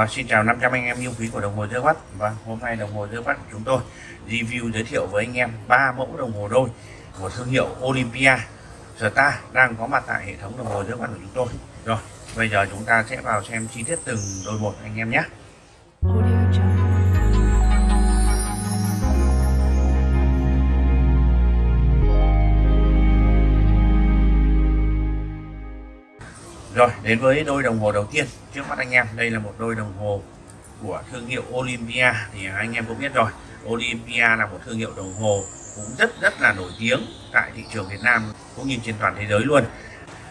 Rồi, xin chào 500 anh em yêu quý của đồng hồ Dơ mắt Và hôm nay đồng hồ Dơ mắt của chúng tôi review giới thiệu với anh em ba mẫu đồng hồ đôi của thương hiệu Olympia Star đang có mặt tại hệ thống đồng hồ Dơ mắt của chúng tôi. Rồi, bây giờ chúng ta sẽ vào xem chi tiết từng đôi một anh em nhé. Rồi, đến với đôi đồng hồ đầu tiên Trước mắt anh em, đây là một đôi đồng hồ của thương hiệu Olympia Thì anh em cũng biết rồi. Olympia là một thương hiệu đồng hồ cũng rất rất là nổi tiếng tại thị trường Việt Nam cũng như trên toàn thế giới luôn.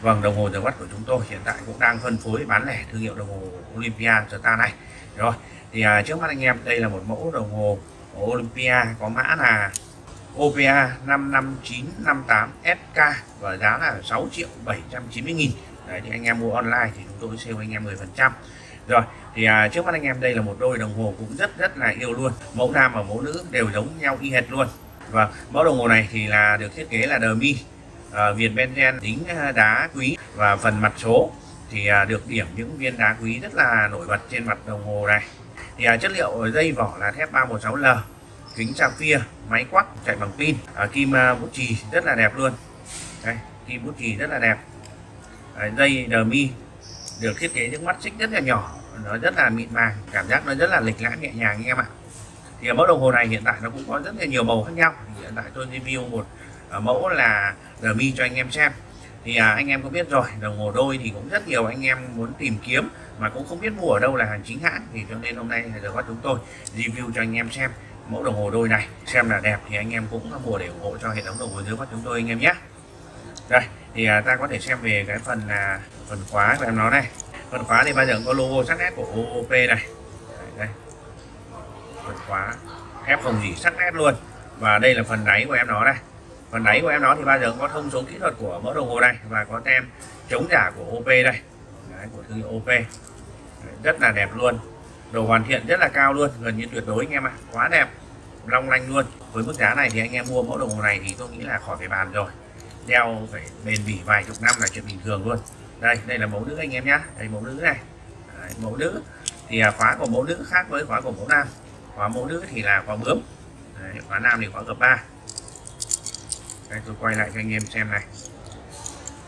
Vâng, đồng hồ giờ bắt của chúng tôi hiện tại cũng đang phân phối bán lẻ thương hiệu đồng hồ Olympia Star này. Rồi, thì à, trước mắt anh em đây là một mẫu đồng hồ Olympia có mã là OPA 55958SK và giá là 6 triệu 790 nghìn. Đấy, thì anh em mua online thì chúng tôi sale anh em 10 phần trăm. Rồi thì à, trước mắt anh em đây là một đôi đồng hồ cũng rất rất là yêu luôn. Mẫu nam và mẫu nữ đều giống nhau y hệt luôn. Và mẫu đồng hồ này thì là được thiết kế là dummy à, viền benzen đính à, đá quý và phần mặt số thì à, được điểm những viên đá quý rất là nổi bật trên mặt đồng hồ này. Thì à, chất liệu dây vỏ là thép 316L kính sapphire máy quắc chạy bằng pin à, kim à, bút chì rất là đẹp luôn. Đây kim bút chì rất là đẹp. Dây mi được thiết kế những mắt xích rất là nhỏ nó rất là mịn màng cảm giác nó rất là lịch lãm nhẹ nhàng anh em ạ. Thì ở mẫu đồng hồ này hiện tại nó cũng có rất là nhiều màu khác nhau. Hiện tại tôi review một ờ, mẫu là mi cho anh em xem. Thì à, anh em có biết rồi đồng hồ đôi thì cũng rất nhiều anh em muốn tìm kiếm mà cũng không biết mua ở đâu là hàng chính hãng. Thì cho nên hôm nay giờ có chúng tôi review cho anh em xem mẫu đồng hồ đôi này xem là đẹp thì anh em cũng mua để ủng hộ cho hệ thống đồng hồ dưới mắt chúng tôi anh em nhé. Đây thì à, ta có thể xem về cái phần là phần khóa của em nó này. Phần khóa thì bao giờ cũng có logo sắc nét của OOP này đây, đây. phần khóa. Thép không gì sắc nét luôn. Và đây là phần đáy của em nó đây. Phần đáy của em nó thì bao giờ cũng có thông số kỹ thuật của mẫu đồng hồ này và có tem chống giả của OP đây. Đấy, của thương hiệu OP Đấy, rất là đẹp luôn. Đồ hoàn thiện rất là cao luôn gần như tuyệt đối anh em ạ. Quá đẹp long lanh luôn. Với mức giá này thì anh em mua mẫu đồng hồ này thì tôi nghĩ là khỏi phải bàn rồi đeo phải bền bỉ vài chục năm là chuyện bình thường luôn. Đây đây là mẫu nữ anh em nhá. Đây mẫu nữ này. Đấy, mẫu nữ. Thì à, khóa của mẫu nữ khác với khóa của mẫu nam. Khóa mẫu nữ thì là khóa bướm. Đấy, khóa nam thì khóa gập ba. Đây tôi quay lại cho anh em xem này.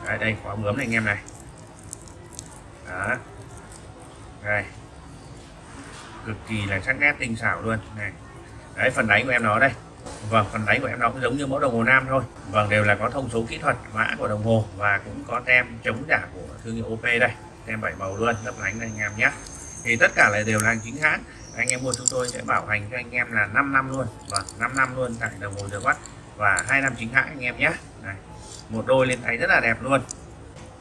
Đấy, đây khóa bướm này anh em này. Đó. Đây. Cực kỳ là sắc nét tinh xảo luôn. Này. Đấy phần đáy của em nó đây. Vâng, phần đáy của em nó cũng giống như mẫu đồng hồ nam thôi. Vâng, đều là có thông số kỹ thuật, mã của đồng hồ và cũng có tem chống giả của thương hiệu OP đây. Tem bảy màu luôn, lấp lánh này anh em nhé. Thì tất cả là đều là chính hãng. Anh em mua chúng tôi sẽ bảo hành cho anh em là 5 năm luôn. Vâng, và 5 năm luôn tại đồng hồ giờ bắt và hai năm chính hãng anh em nhé. Này, một đôi lên tay rất là đẹp luôn.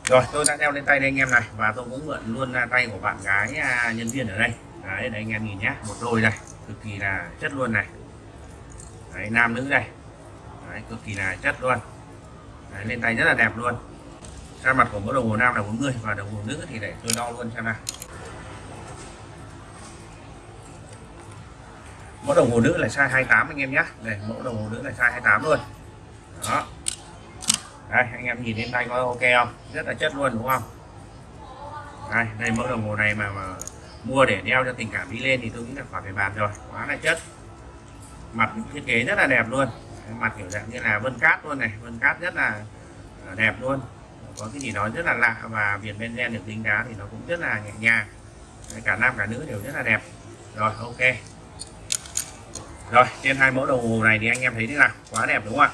Rồi, tôi đã đeo lên tay đây anh em này và tôi cũng mượn luôn ra tay của bạn gái à, nhân viên ở đây. Đấy, đây anh em nhìn nhé, một đôi này cực kỳ là chất luôn này Đấy, nam nữ đây. Đấy, cực kỳ là chất luôn. Đấy, lên tay rất là đẹp luôn. Ra mặt của mẫu đồng hồ nam là 40 và đồng hồ nữ thì để tôi đo luôn xem nào. Mẫu đồng hồ nữ là size 28 anh em nhé. Đây mẫu đồng hồ nữ là size 28 luôn. Đó. Đây anh em nhìn lên tay có ok không? Rất là chất luôn đúng không? Đây đây mẫu đồng hồ này mà, mà mua để đeo cho tình cảm đi lên thì tôi nghĩ là khỏi phải bàn rồi. Quá là chất mặt thiết kế rất là đẹp luôn. Mặt kiểu dạng như là vân cát luôn này, vân cát rất là à, đẹp luôn. Có cái gì đó rất là lạ và viền benzen được tính đá thì nó cũng rất là nhẹ nhàng. Cả nam cả nữ đều rất là đẹp. Rồi, ok. Rồi, trên hai mẫu đồng hồ này thì anh em thấy thế nào? Quá đẹp đúng không ạ?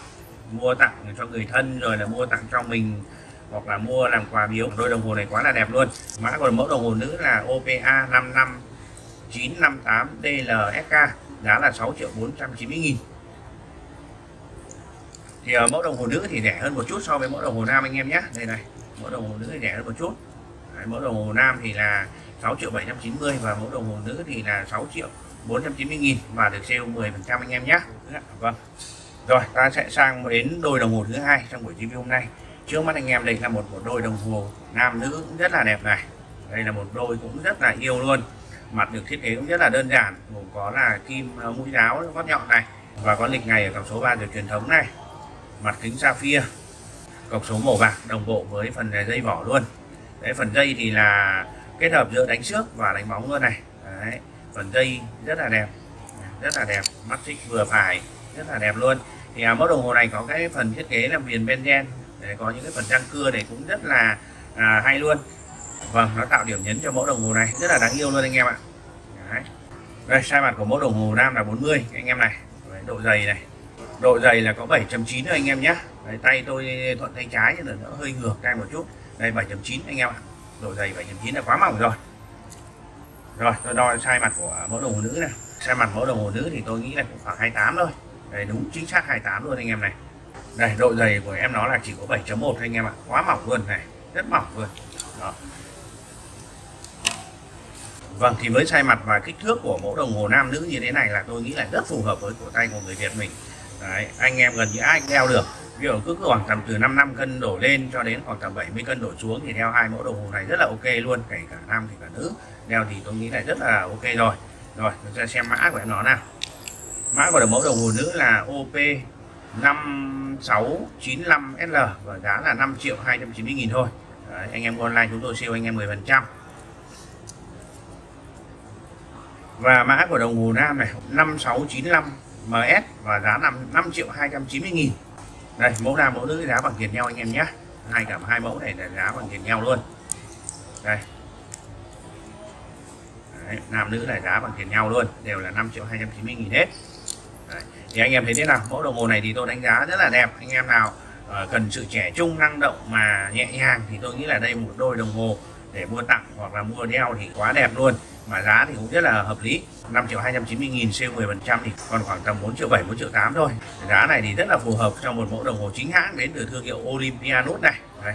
Mua tặng cho người thân rồi là mua tặng cho mình, hoặc là mua làm quà biếu. Đôi đồng hồ này quá là đẹp luôn. Mã của mẫu đồng hồ nữ là OPA 55958 DLSK giá là 6 triệu 490 nghìn. Thì ở mẫu đồng hồ nữ thì rẻ hơn một chút so với mẫu đồng hồ nam anh em nhé. Đây này mẫu đồng hồ nữ thì rẻ hơn một chút. Đấy, mẫu đồng hồ nam thì là 6 triệu 790 và mẫu đồng hồ nữ thì là 6 triệu 490 nghìn và được sale 10 phần trăm anh em nhé. Dạ, vâng. Rồi ta sẽ sang đến đôi đồng hồ thứ hai trong buổi review hôm nay. Trước mắt anh em đây là một một đôi đồng hồ nam nữ cũng rất là đẹp này. Đây là một đôi cũng rất là yêu luôn mặt được thiết kế cũng rất là đơn giản. Gồm có là kim à, mũi giáo gót nhọn này và có lịch ngày ở cọc số 3 được truyền thống này. Mặt kính sapphire cọc số màu bạc đồng bộ với phần dây vỏ luôn. Đấy phần dây thì là kết hợp giữa đánh xước và đánh bóng luôn này. Đấy. phần dây rất là đẹp rất là đẹp. Mắt xích vừa phải rất là đẹp luôn. Thì à, mẫu đồng hồ này có cái phần thiết kế là viền benzen để có những cái phần răng cưa này cũng rất là à, hay luôn vâng nó tạo điểm nhấn cho mẫu đồng hồ này. Rất là đáng yêu luôn anh em ạ. Đấy. đây sai mặt của mẫu đồng hồ nam là 40 anh em này. Đấy, độ dày này. Độ dày là có 7.9 anh em nhé Đấy, tay tôi thuận tay trái là nó hơi ngược tay một chút. Đây 7.9 anh em ạ. Độ dày 7.9 là quá mỏng rồi. Rồi tôi đo sai mặt của mẫu đồng hồ nữ này. Sai mặt mẫu đồng hồ nữ thì tôi nghĩ là cũng khoảng 28 thôi. Đây đúng chính xác 28 luôn anh em này. Đây độ dày của em nó là chỉ có 7.1 anh em ạ. Quá mỏng luôn này. Rất mỏng luôn. Đó. Vâng thì với sai mặt và kích thước của mẫu đồng hồ nam nữ như thế này là tôi nghĩ là rất phù hợp với cổ tay của người Việt mình. Đấy, anh em gần như ai cũng đeo được. Ví dụ cứ khoảng tầm từ 5 năm cân đổ lên cho đến khoảng tầm 70 cân đổ xuống thì đeo hai mẫu đồng hồ này rất là ok luôn kể cả nam thì cả nữ. Đeo thì tôi nghĩ là rất là ok rồi. Rồi chúng ta xem mã của em nó nào. Mã của mẫu đồng hồ nữ là OP 5695SL và giá là 5 triệu 290 nghìn thôi. Đấy, anh em online chúng tôi siêu anh em 10 phần trăm. Và mã của đồng hồ nam này 5695 MS và giá 5, 5 triệu 290 nghìn. Đây mẫu nam mẫu nữ giá bằng tiền nhau anh em nhé. Hai cả hai mẫu này là giá bằng tiền nhau luôn. Đây. Đấy, nam nữ là giá bằng tiền nhau luôn đều là 5 triệu 290 nghìn hết. Đấy. thì anh em thấy thế nào? Mẫu đồng hồ này thì tôi đánh giá rất là đẹp. Anh em nào uh, cần sự trẻ trung năng động mà nhẹ nhàng thì tôi nghĩ là đây một đôi đồng hồ để mua tặng hoặc là mua đeo thì quá đẹp luôn mà giá thì cũng rất là hợp lý. 5 triệu 290 nghìn C10 phần trăm thì còn khoảng tầm 4 triệu 7 4 triệu 8 thôi. Giá này thì rất là phù hợp cho một mẫu đồng hồ chính hãng đến từ thương hiệu Olympianus này. Đây.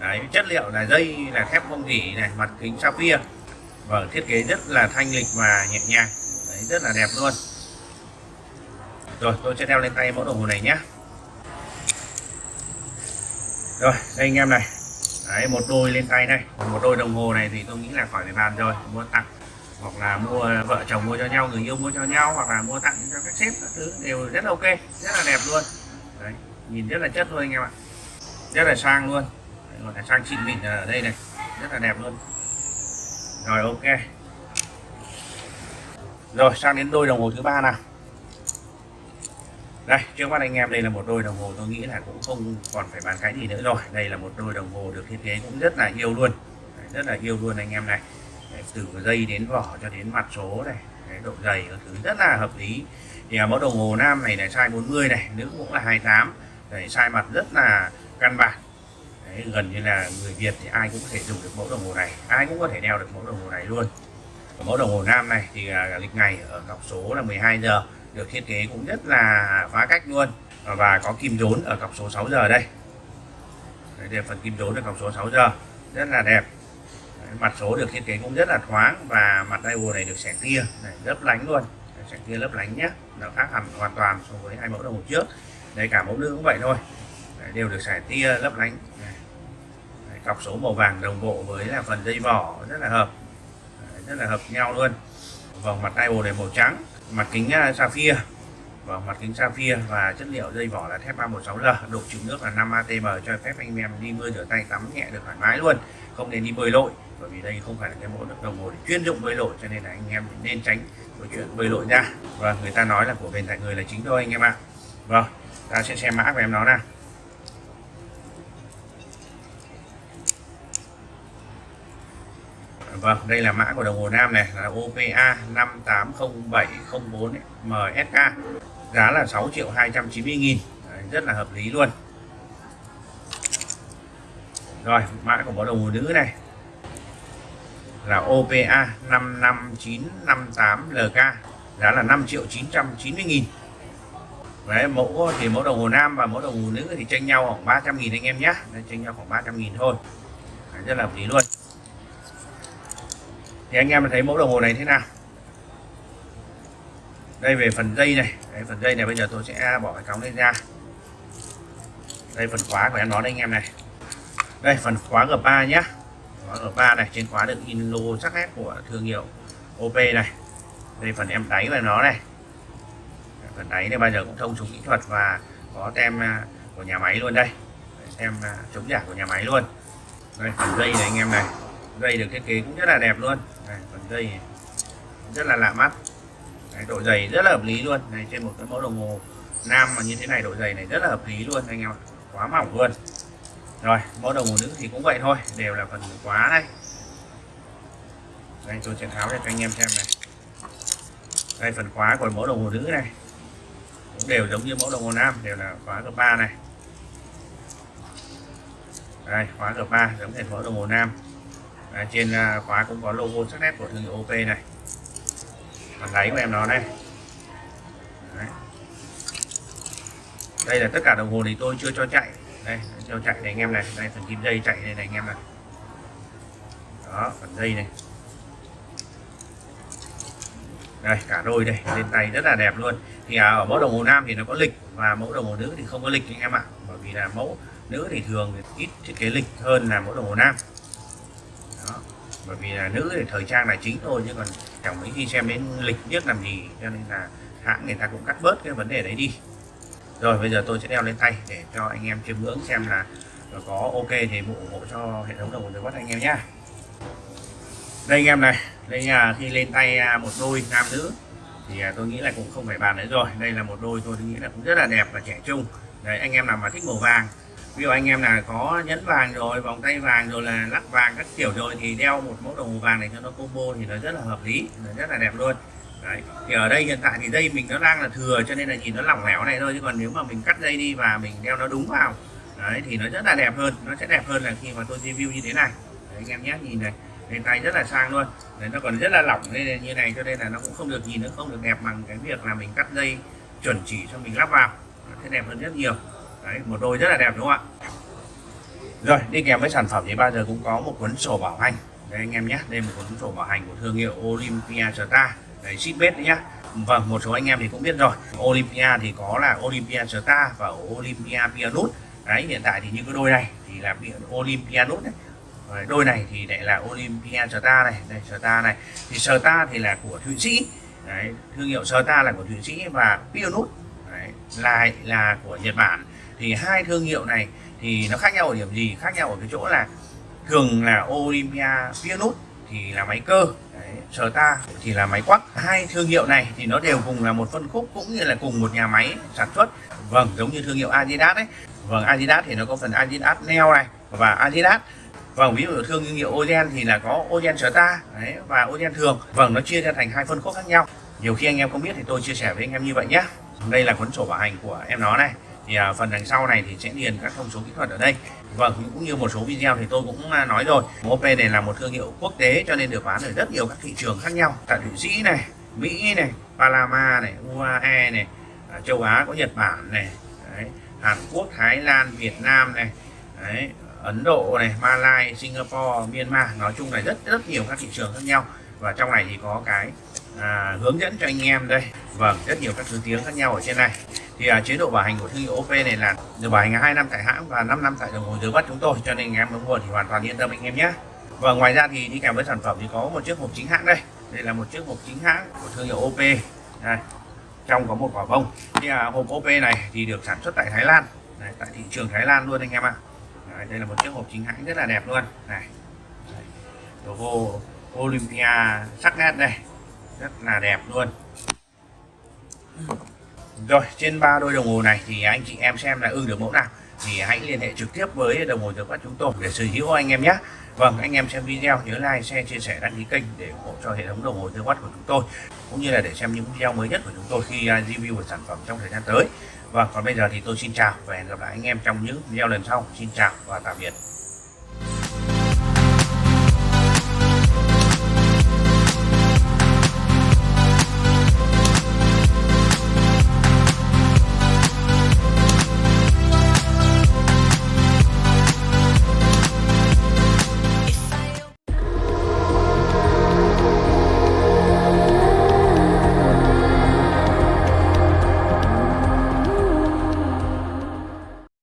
Đấy, chất liệu là dây là thép không gỉ này mặt kính sapphire. Và thiết kế rất là thanh lịch và nhẹ nhàng. Đấy, rất là đẹp luôn. Rồi tôi sẽ đeo lên tay mẫu đồng hồ này nhé. Rồi đây anh em này. Đấy, một đôi lên tay đây. Một đôi đồng hồ này thì tôi nghĩ là khỏi phải bàn rồi. Mua tặng hoặc là mua vợ chồng mua cho nhau người yêu mua cho nhau hoặc là mua tặng cho các sếp các thứ đều rất là ok rất là đẹp luôn. Đấy, nhìn rất là chất luôn anh em ạ. Rất là sang luôn. Đấy, gọi là sang xịn mịn ở đây này. Rất là đẹp luôn. Rồi ok. Rồi sang đến đôi đồng hồ thứ ba nào đây trước mắt anh em đây là một đôi đồng hồ tôi nghĩ là cũng không còn phải bàn cái gì nữa rồi. Đây là một đôi đồng hồ được thiết kế cũng rất là yêu luôn. Đấy, rất là yêu luôn anh em này. Đấy, từ dây đến vỏ cho đến mặt số này Đấy, độ dày các thứ rất là hợp lý. Thì à, mẫu đồng hồ nam này là size 40 này nữ cũng là 28 Đấy, size mặt rất là căn bản. Đấy, gần như là người Việt thì ai cũng có thể dùng được mẫu đồng hồ này. Ai cũng có thể đeo được mẫu đồng hồ này luôn. Mẫu đồng hồ nam này thì à, lịch ngày ở cọc số là 12 giờ được thiết kế cũng rất là phá cách luôn. Và có kim đốn ở cọc số 6 giờ đây. Đây là phần kim đốn ở cọc số 6 giờ. Rất là đẹp. Đấy, mặt số được thiết kế cũng rất là thoáng và mặt dial này được sẻ tia. Này, lấp lánh luôn. Sẻ tia lấp lánh nhé nó khác hẳn hoàn toàn so với hai mẫu đồng hồ trước. Đây cả mẫu nữ cũng vậy thôi. Đấy, đều được sẻ tia lấp lánh. Đấy, cọc số màu vàng đồng bộ với là phần dây vỏ rất là hợp. Đấy, rất là hợp nhau luôn. Vòng mặt dial này màu trắng mặt kính à, uh, sapphire và vâng, mặt kính sapphire và chất liệu dây vỏ là thép 316L độ chịu nước là 5 atm cho phép anh em đi mưa rửa tay tắm nhẹ được thoải mái luôn không nên đi bơi lội bởi vì đây không phải là cái mẫu đồng hồ để chuyên dụng bơi lội cho nên là anh em nên tránh câu chuyện bơi lội ra và vâng, người ta nói là của bền tại người là chính thôi anh em ạ. Vâng ta sẽ xem mã của em nó nào. Vâng, đây là mã của đồng hồ nam này là OPA 580704 MSK. Giá là 6 triệu 290 nghìn Đấy, Rất là hợp lý luôn. Rồi, mã của bộ đồng hồ nữ này là OPA 55958LK. Giá là 5 triệu 990 nghìn Đấy, mẫu thì mẫu đồng hồ nam và mẫu đồng hồ nữ thì tranh nhau khoảng 300 nghìn anh em nhé. Đây, tranh nhau khoảng 300 nghìn thôi. Đấy, rất là hợp lý luôn thì anh em thấy mẫu đồng hồ này thế nào? Đây về phần dây này. Đây, phần dây này bây giờ tôi sẽ bỏ cái cống lên ra. Đây phần khóa của em nó đây anh em này. Đây phần khóa G3 nhé khóa G3 này trên khóa được in logo sắc nét của thương hiệu OP này. Đây phần em đáy của nó này. Phần đáy này bây giờ cũng thông dụng kỹ thuật và có tem à, của nhà máy luôn đây. Tem à, chống giả của nhà máy luôn. Đây phần dây này anh em này. Dây được thiết kế cũng rất là đẹp luôn này phần dây rất là lạ mắt. Đấy, độ dày rất là hợp lý luôn. Này trên một cái mẫu đồng hồ nam mà như thế này độ dày này rất là hợp lý luôn anh em ạ. Quá mỏng luôn. Rồi mẫu đồng hồ nữ thì cũng vậy thôi đều là phần quá đây đây tôi sẽ tháo ra cho anh em xem này. Đây phần khóa của mẫu đồng hồ nữ này. Cũng đều giống như mẫu đồng hồ nam đều là khóa cấp 3 này. Đây khóa cấp 3 giống như mẫu đồng hồ nam. Đấy, trên à, khóa cũng có logo sắc nét của thương hiệu OP này. Phần gáy của em nó đây. Đấy. đây là tất cả đồng hồ thì tôi chưa cho chạy. Đây cho chạy này anh em này. Đây phần kim dây chạy đây này anh em này. Đó phần dây này. Đây cả đôi đây. Lên tay rất là đẹp luôn. Thì à, ở mẫu đồng hồ nam thì nó có lịch và mẫu đồng hồ nữ thì không có lịch anh em ạ. Bởi vì là mẫu nữ thì thường thì ít thiết kế lịch hơn là mẫu đồng hồ nam bởi vì là nữ thì thời trang là chính thôi, chứ còn chẳng mấy khi xem đến lịch biết làm gì, cho nên là hãng người ta cũng cắt bớt cái vấn đề đấy đi. Rồi, bây giờ tôi sẽ đeo lên tay để cho anh em chiêm ngưỡng xem là có ok thì ủng hộ cho hệ thống đồng hồ dưới bắt anh em nhá. Đây anh em này, đây là khi lên tay à, một đôi nam nữ thì à, tôi nghĩ là cũng không phải bàn nữa rồi. Đây là một đôi tôi nghĩ là cũng rất là đẹp và trẻ trung. Đấy, anh em nào mà thích màu vàng ví dụ anh em là có nhẫn vàng rồi vòng tay vàng rồi là lắc vàng các kiểu rồi thì đeo một mẫu đồng hồ vàng này cho nó combo thì nó rất là hợp lý nó rất là đẹp luôn. Đấy thì ở đây hiện tại thì dây mình nó đang là thừa cho nên là nhìn nó lỏng lẻo này thôi chứ còn nếu mà mình cắt dây đi và mình đeo nó đúng vào đấy thì nó rất là đẹp hơn nó sẽ đẹp hơn là khi mà tôi review như thế này. Đấy, anh em nhé nhìn này lên tay rất là sang luôn. Đấy, nó còn rất là lỏng nên như này cho nên là nó cũng không được nhìn nó không được đẹp bằng cái việc là mình cắt dây chuẩn chỉ cho mình lắp vào nó sẽ đẹp hơn rất nhiều đấy một đôi rất là đẹp đúng không ạ? Rồi đi kèm với sản phẩm thì bao giờ cũng có một cuốn sổ bảo hành. Đây anh em nhé đây một cuốn sổ bảo hành của thương hiệu Olympia Star. Đấy shipmate đấy nhá. Vâng một số anh em thì cũng biết rồi. Olympia thì có là Olympia Star và Olympia Pianut. Đấy hiện tại thì những cái đôi này thì là Olympia nút này Rồi, đôi này thì lại là Olympia Star này đây Star này. Thì Star thì là của Thụy Sĩ. Đấy, thương hiệu Star là của Thụy Sĩ và Pianut. Đấy, lại là của Nhật Bản thì hai thương hiệu này thì nó khác nhau ở điểm gì? Khác nhau ở cái chỗ là thường là Olympia Pianut thì là máy cơ Đấy, ta thì là máy quắc. Hai thương hiệu này thì nó đều cùng là một phân khúc cũng như là cùng một nhà máy sản xuất. Vâng giống như thương hiệu Adidas đấy. Vâng Adidas thì nó có phần Adidas Neo này và Adidas. Vâng ví dụ thương hiệu Ozen thì là có Ozen Star đấy, và Ozen thường. Vâng nó chia ra thành hai phân khúc khác nhau. Nhiều khi anh em không biết thì tôi chia sẻ với anh em như vậy nhé. Đây là cuốn sổ bảo hành của em nó này thì à, phần đằng sau này thì sẽ điền các thông số kỹ thuật ở đây. Và cũng như một số video thì tôi cũng à, nói rồi. OP này là một thương hiệu quốc tế cho nên được bán ở rất nhiều các thị trường khác nhau. Tại Thụy Sĩ này Mỹ này Panama này UAE này à, châu Á có Nhật Bản này đấy, Hàn Quốc Thái Lan Việt Nam này đấy, Ấn Độ này malaysia, Singapore Myanmar. Nói chung là rất rất nhiều các thị trường khác nhau. Và trong này thì có cái à, hướng dẫn cho anh em đây. Vâng rất nhiều các thứ tiếng khác nhau ở trên này thì à, chế độ bảo hành của thương hiệu OP này là được bảo hành 2 năm tại hãng và 5 năm tại đồng hồ dưới bắt chúng tôi. Cho nên anh em muốn mua thì hoàn toàn yên tâm anh em nhé. Và ngoài ra thì đi kèm với sản phẩm thì có một chiếc hộp chính hãng đây. Đây là một chiếc hộp chính hãng của thương hiệu OP đây trong có một quả bông. Thì à, hộp OP này thì được sản xuất tại Thái Lan. Đây, tại thị trường Thái Lan luôn anh em ạ. À. đây là một chiếc hộp chính hãng rất là đẹp luôn. Này logo Olympia sắc nét đây. Rất là đẹp luôn rồi, trên ba đôi đồng hồ này thì anh chị em xem là ưng được mẫu nào. Thì hãy liên hệ trực tiếp với đồng hồ được quát chúng tôi để sở hữu anh em nhé. Vâng anh em xem video, nhớ like, share, chia sẻ, đăng ký kênh để ủng hộ cho hệ thống đồng hồ tiêu quát của chúng tôi, cũng như là để xem những video mới nhất của chúng tôi khi à, review về sản phẩm trong thời gian tới. Vâng còn bây giờ thì tôi xin chào và hẹn gặp lại anh em trong những video lần sau. Xin chào và tạm biệt.